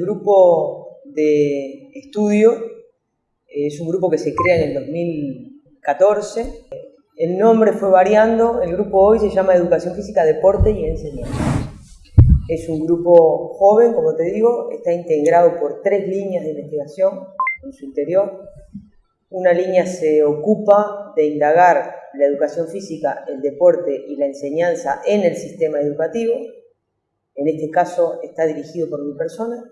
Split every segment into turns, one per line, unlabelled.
grupo de estudio es un grupo que se crea en el 2014. El nombre fue variando, el grupo hoy se llama Educación Física, Deporte y Enseñanza. Es un grupo joven, como te digo, está integrado por tres líneas de investigación en su interior. Una línea se ocupa de indagar la educación física, el deporte y la enseñanza en el sistema educativo. En este caso está dirigido por mi persona.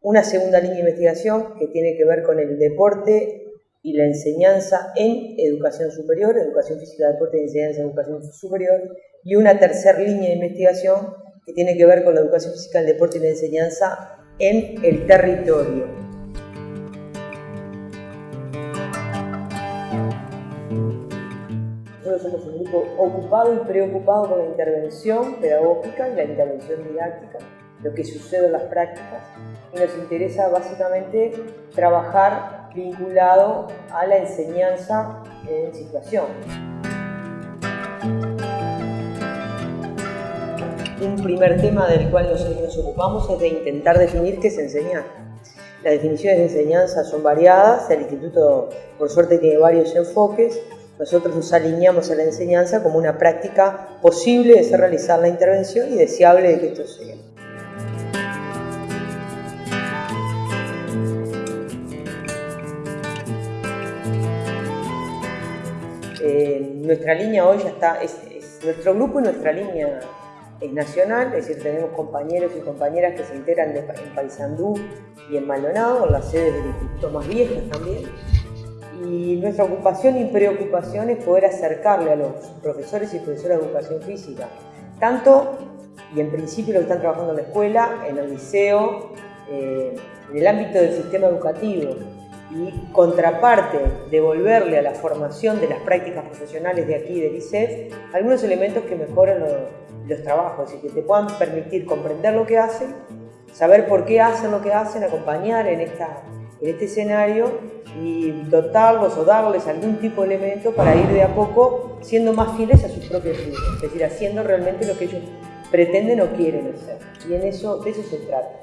Una segunda línea de investigación que tiene que ver con el deporte y la enseñanza en educación superior, educación física, deporte y enseñanza en educación superior. Y una tercera línea de investigación que tiene que ver con la educación física, el deporte y la enseñanza en el territorio. Somos un grupo ocupado y preocupado con la intervención pedagógica y la intervención didáctica, lo que sucede en las prácticas, y nos interesa básicamente trabajar vinculado a la enseñanza en situación. Un primer tema del cual nosotros nos ocupamos es de intentar definir qué es enseñar. Las definiciones de enseñanza son variadas, el instituto por suerte tiene varios enfoques, nosotros nos alineamos a la enseñanza como una práctica posible de ser realizar la intervención y deseable de que esto sea. Eh, nuestra línea hoy ya está, es, nuestro grupo y nuestra línea es nacional, es decir, tenemos compañeros y compañeras que se integran en Paysandú y en Maldonado, en las sedes del instituto más viejas también y nuestra ocupación y preocupación es poder acercarle a los profesores y profesoras de educación física, tanto y en principio los que están trabajando en la escuela, en el liceo, eh, en el ámbito del sistema educativo. Y contraparte, devolverle a la formación de las prácticas profesionales de aquí del ICEF algunos elementos que mejoran los, los trabajos. Y que te puedan permitir comprender lo que hacen, saber por qué hacen lo que hacen, acompañar en esta este escenario y dotarlos o darles algún tipo de elemento para ir de a poco siendo más fieles a sus propios vidas, es decir, haciendo realmente lo que ellos pretenden o quieren hacer. Y en eso, de eso se trata.